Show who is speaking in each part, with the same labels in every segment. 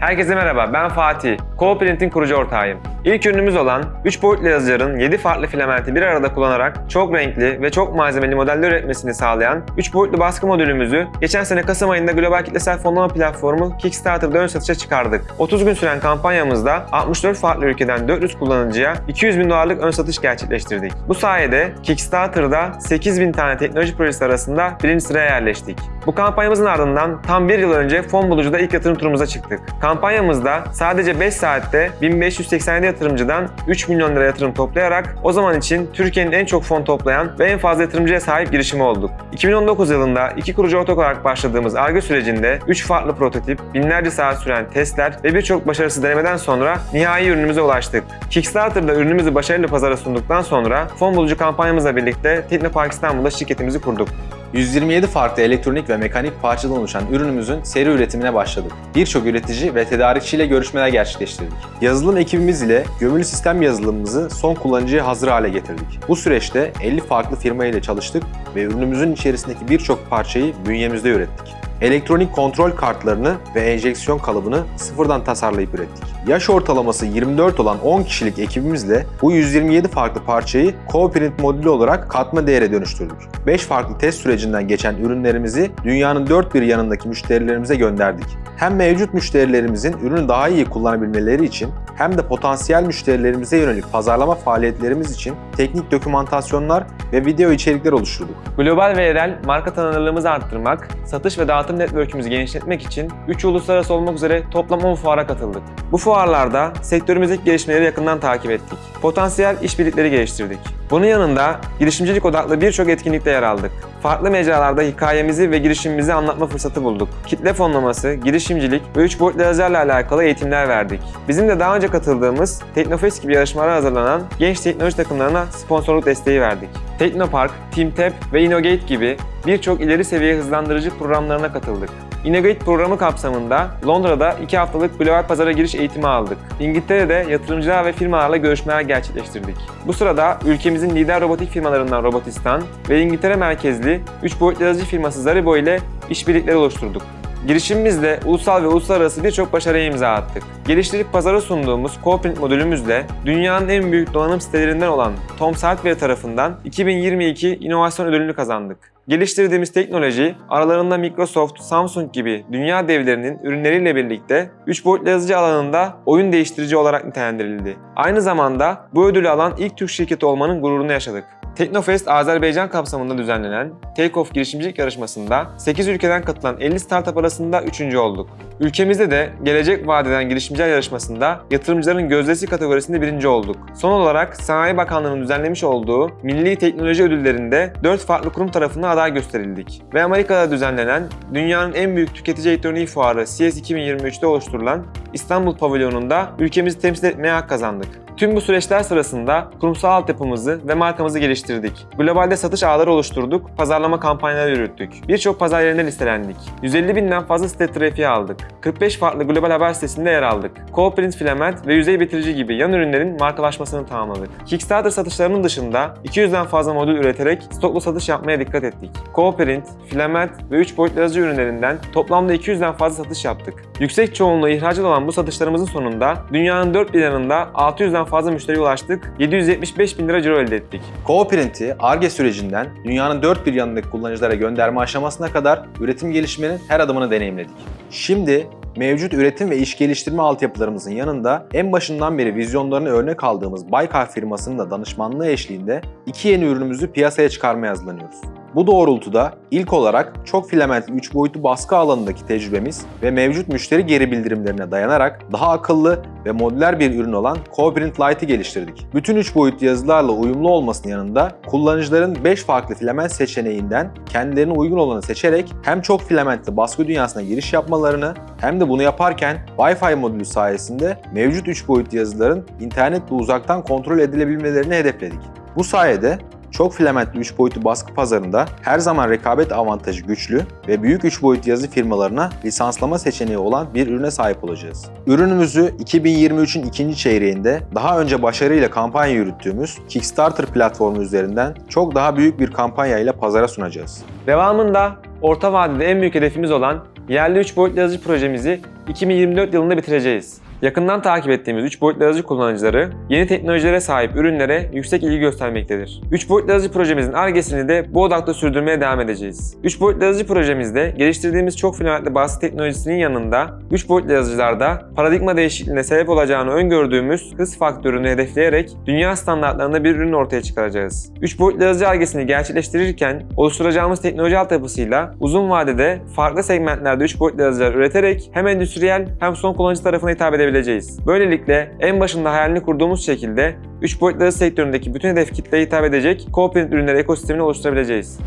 Speaker 1: Herkese merhaba, ben Fatih. Co-Print'in kurucu ortağıyım. İlk ürünümüz olan 3 boyutlu yazıcıların 7 farklı filamenti bir arada kullanarak çok renkli ve çok malzemeli modeller üretmesini sağlayan 3 boyutlu baskı modülümüzü geçen sene Kasım ayında global kitlesel fonlama platformu Kickstarter'da ön satışa çıkardık. 30 gün süren kampanyamızda 64 farklı ülkeden 400 kullanıcıya 200 bin dolarlık ön satış gerçekleştirdik. Bu sayede Kickstarter'da 8 bin tane teknoloji projesi arasında birinci sıraya yerleştik. Bu kampanyamızın ardından tam bir yıl önce fon bulucuda ilk yatırım turumuza çıktık. Kampanyamızda sadece 5 saatte 1587 yatırımcıdan 3 milyon lira yatırım toplayarak o zaman için Türkiye'nin en çok fon toplayan ve en fazla yatırımcıya sahip girişimi olduk. 2019 yılında iki kurucu ortak olarak başladığımız ARGE sürecinde 3 farklı prototip, binlerce saat süren testler ve birçok başarısız denemeden sonra nihai ürünümüze ulaştık. Kickstarter'da ürünümüzü başarılı pazara sunduktan sonra fon bulucu kampanyamızla birlikte Teknopark İstanbul'da şirketimizi kurduk.
Speaker 2: 127 farklı elektronik ve mekanik parçadan oluşan ürünümüzün seri üretimine başladık. Birçok üretici ve tedarikçiyle görüşmeler gerçekleştirdik. Yazılım ekibimiz ile gömülü sistem yazılımımızı son kullanıcıya hazır hale getirdik. Bu süreçte 50 farklı firma ile çalıştık ve ürünümüzün içerisindeki birçok parçayı bünyemizde ürettik. Elektronik kontrol kartlarını ve enjeksiyon kalıbını sıfırdan tasarlayıp ürettik. Yaş ortalaması 24 olan 10 kişilik ekibimizle bu 127 farklı parçayı co-print modülü olarak katma değere dönüştürdük. 5 farklı test sürecinden geçen ürünlerimizi dünyanın dört bir yanındaki müşterilerimize gönderdik. Hem mevcut müşterilerimizin ürünü daha iyi kullanabilmeleri için hem de potansiyel müşterilerimize yönelik pazarlama faaliyetlerimiz için teknik dokümantasyonlar ve video içerikler oluşturduk.
Speaker 1: Global ve yerel marka tanınırlığımızı arttırmak, satış ve dağıtım network'ümüzü genişletmek için 3 uluslararası olmak üzere toplam 10 fuara katıldık. Bu fuarlarda sektörümüzdeki gelişmeleri yakından takip ettik. Potansiyel işbirlikleri geliştirdik. Bunun yanında girişimcilik odaklı birçok etkinlikte yer aldık. Farklı mecralarda hikayemizi ve girişimimizi anlatma fırsatı bulduk. Kitle fonlaması, girişimcilik ve 3 boyutlu yazarla alakalı eğitimler verdik. Bizim de daha önce katıldığımız Teknofest gibi yarışmalara hazırlanan genç teknoloji takımlarına sponsorluk desteği verdik. Teknopark, TeamTap ve Innogate gibi birçok ileri seviye hızlandırıcı programlarına katıldık. Innogate programı kapsamında Londra'da 2 haftalık global pazara giriş eğitimi aldık. İngiltere'de yatırımcılar ve firmalarla görüşmeler gerçekleştirdik. Bu sırada ülkemizin lider robotik firmalarından Robotistan ve İngiltere merkezli 3 boyutlu yazıcı firması Zaribo ile işbirlikleri oluşturduk. Girişimimizle ulusal ve uluslararası birçok başarıya imza attık. Geliştirip pazara sunduğumuz CoPrint modülümüzle dünyanın en büyük donanım sitelerinden olan Tom Saltware tarafından 2022 İnovasyon Ödülünü kazandık. Geliştirdiğimiz teknoloji aralarında Microsoft, Samsung gibi dünya devlerinin ürünleriyle birlikte 3 boyutlu yazıcı alanında oyun değiştirici olarak nitelendirildi. Aynı zamanda bu ödülü alan ilk Türk şirketi olmanın gururunu yaşadık. Teknofest Azerbaycan kapsamında düzenlenen Takeoff girişimcilik yarışmasında 8 ülkeden katılan 50 startup arasında 3. olduk. Ülkemizde de gelecek vadeden girişimciler yarışmasında yatırımcıların gözdesi kategorisinde birinci olduk. Son olarak Sanayi Bakanlığı'nın düzenlemiş olduğu Milli Teknoloji Ödülleri'nde 4 farklı kurum tarafından aday gösterildik. Ve Amerika'da düzenlenen dünyanın en büyük tüketici elektroniği fuarı CES 2023'te oluşturulan İstanbul Pavilyonu'nda ülkemizi temsil etmeye hak kazandık. Tüm bu süreçler sırasında kurumsal altyapımızı ve markamızı geliştirdik. Globalde satış ağları oluşturduk, pazarlama kampanyaları yürüttük. Birçok pazar yerine listelendik. 150 binden fazla site trafiği aldık. 45 farklı global haber sitesinde yer aldık. Co-print filament ve yüzey bitirici gibi yan ürünlerin markalaşmasını tamamladık. Kickstarter satışlarının dışında 200'den fazla modül üreterek stoklu satış yapmaya dikkat ettik. Co-print, filament ve 3 boyutlu yazıcı ürünlerinden toplamda 200'den fazla satış yaptık. Yüksek çoğunluğu ihracat olan bu satışlarımızın sonunda dünyanın dört bir yanında 600'den fazla müşteriye ulaştık, 775 bin lira ciro elde ettik.
Speaker 2: Co-Print'i ARGE sürecinden dünyanın dört bir yanındaki kullanıcılara gönderme aşamasına kadar üretim gelişmenin her adımını deneyimledik. Şimdi mevcut üretim ve iş geliştirme altyapılarımızın yanında en başından beri vizyonlarını örnek aldığımız Baykar firmasının da danışmanlığı eşliğinde iki yeni ürünümüzü piyasaya çıkarmaya hazırlanıyoruz. Bu doğrultuda ilk olarak çok filamentli 3 boyutlu baskı alanındaki tecrübemiz ve mevcut müşteri geri bildirimlerine dayanarak daha akıllı ve modüler bir ürün olan CoPrint Lite'ı geliştirdik. Bütün 3 boyutlu yazılarla uyumlu olmasının yanında kullanıcıların 5 farklı filament seçeneğinden kendilerine uygun olanı seçerek hem çok filamentli baskı dünyasına giriş yapmalarını hem de bunu yaparken Wi-Fi modülü sayesinde mevcut 3 boyutlu yazıların internetle uzaktan kontrol edilebilmelerini hedefledik. Bu sayede çok filamentli 3 boyutlu baskı pazarında her zaman rekabet avantajı güçlü ve büyük 3 boyutlu yazı firmalarına lisanslama seçeneği olan bir ürüne sahip olacağız. Ürünümüzü 2023'ün ikinci çeyreğinde daha önce başarıyla kampanya yürüttüğümüz Kickstarter platformu üzerinden çok daha büyük bir kampanya ile pazara sunacağız.
Speaker 1: Devamında orta vadede en büyük hedefimiz olan yerli 3 boyutlu yazıcı projemizi 2024 yılında bitireceğiz. Yakından takip ettiğimiz 3 boyutlu yazıcı kullanıcıları yeni teknolojilere sahip ürünlere yüksek ilgi göstermektedir. 3 boyutlu yazıcı projemizin argesini de bu odakta sürdürmeye devam edeceğiz. 3 boyutlu yazıcı projemizde geliştirdiğimiz çok filamentli baskı teknolojisinin yanında 3 boyutlu yazıcılarda paradigma değişikliğine sebep olacağını öngördüğümüz hız faktörünü hedefleyerek dünya standartlarında bir ürün ortaya çıkaracağız. 3 boyutlu yazıcı argesini gerçekleştirirken oluşturacağımız teknoloji altyapısıyla uzun vadede farklı segmentlerde 3 boyutlu yazıcılar üreterek hem endüstriyel hem son kullanıcı tarafına hitap edebileceğiz. Böylelikle en başında hayalini kurduğumuz şekilde 3 boyutlu sektöründeki bütün hedef kitleye hitap edecek co-print ürünleri ekosistemini oluşturabileceğiz.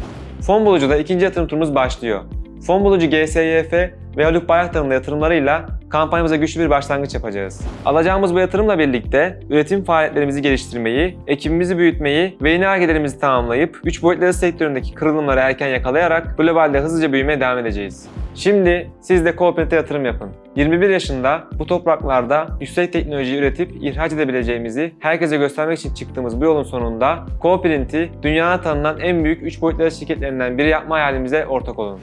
Speaker 1: Fon bulucuda ikinci yatırım turumuz başlıyor. Fon bulucu GSYF ve Haluk Bayraktar'ın yatırımlarıyla kampanyamıza güçlü bir başlangıç yapacağız. Alacağımız bu yatırımla birlikte üretim faaliyetlerimizi geliştirmeyi, ekibimizi büyütmeyi ve yeni argelerimizi tamamlayıp 3 boyutlu yazı sektöründeki kırılımları erken yakalayarak globalde hızlıca büyümeye devam edeceğiz. Şimdi siz de Coopet'e yatırım yapın. 21 yaşında bu topraklarda yüksek teknoloji üretip ihraç edebileceğimizi herkese göstermek için çıktığımız bu yolun sonunda Coprint'i dünyada tanınan en büyük 3 boyutlu şirketlerinden biri yapma hayalimize ortak olun.